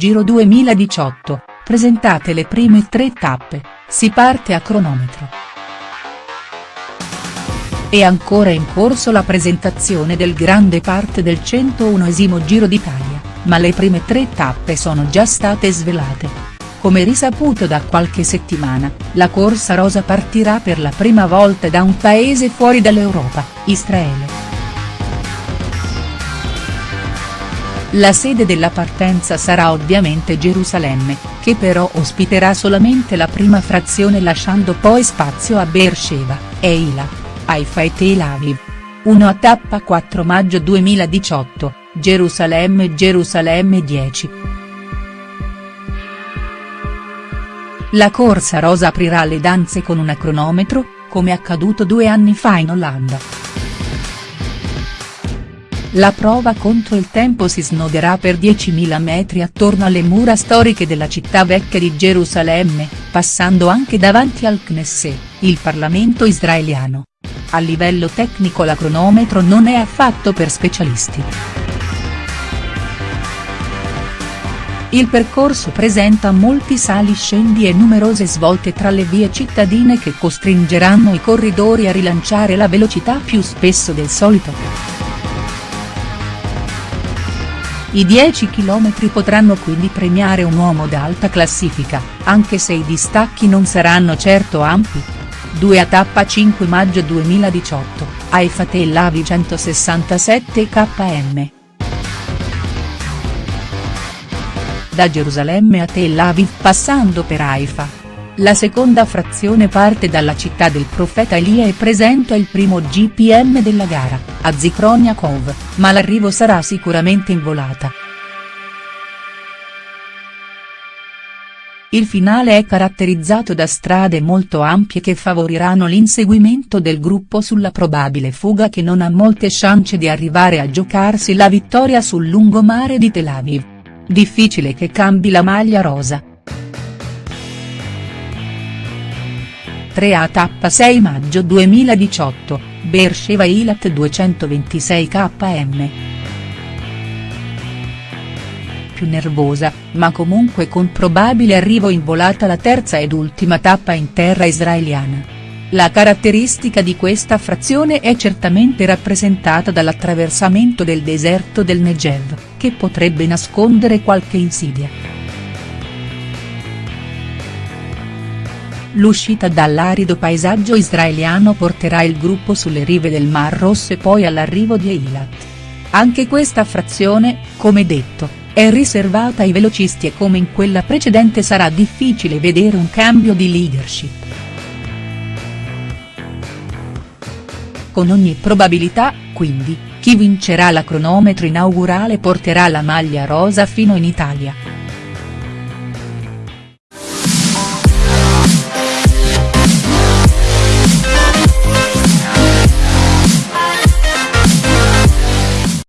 Giro 2018, presentate le prime tre tappe, si parte a cronometro. È ancora in corso la presentazione del grande parte del 101esimo Giro d'Italia, ma le prime tre tappe sono già state svelate. Come risaputo da qualche settimana, la corsa rosa partirà per la prima volta da un paese fuori dall'Europa, Israele. La sede della partenza sarà ovviamente Gerusalemme, che però ospiterà solamente la prima frazione lasciando poi spazio a Beersheba, Eilat, Haifa e Tel Aviv. 1 a tappa 4 maggio 2018, Gerusalemme Gerusalemme 10. La corsa rosa aprirà le danze con un cronometro, come accaduto due anni fa in Olanda. La prova contro il tempo si snoderà per 10.000 metri attorno alle mura storiche della città vecchia di Gerusalemme, passando anche davanti al Knesset, il Parlamento israeliano. A livello tecnico la cronometro non è affatto per specialisti. Il percorso presenta molti sali scendi e numerose svolte tra le vie cittadine che costringeranno i corridori a rilanciare la velocità più spesso del solito. I 10 km potranno quindi premiare un uomo d'alta classifica, anche se i distacchi non saranno certo ampi. 2 a tappa 5 maggio 2018, Haifa Tel Aviv 167 km. da Gerusalemme a Tel Aviv passando per Haifa. La seconda frazione parte dalla città del profeta Elia e presenta il primo GPM della gara, a Zichron Yaakov, ma l'arrivo sarà sicuramente in volata. Il finale è caratterizzato da strade molto ampie che favoriranno l'inseguimento del gruppo sulla probabile fuga che non ha molte chance di arrivare a giocarsi la vittoria sul lungomare di Tel Aviv. Difficile che cambi la maglia rosa. 3 a tappa 6 maggio 2018, Beersheva Ilat 226 km. Più nervosa, ma comunque con probabile arrivo in volata la terza ed ultima tappa in terra israeliana. La caratteristica di questa frazione è certamente rappresentata dall'attraversamento del deserto del Negev, che potrebbe nascondere qualche insidia. L'uscita dall'arido paesaggio israeliano porterà il gruppo sulle rive del Mar Rosso e poi all'arrivo di Eilat. Anche questa frazione, come detto, è riservata ai velocisti e come in quella precedente sarà difficile vedere un cambio di leadership. Con ogni probabilità, quindi, chi vincerà la cronometro inaugurale porterà la maglia rosa fino in Italia.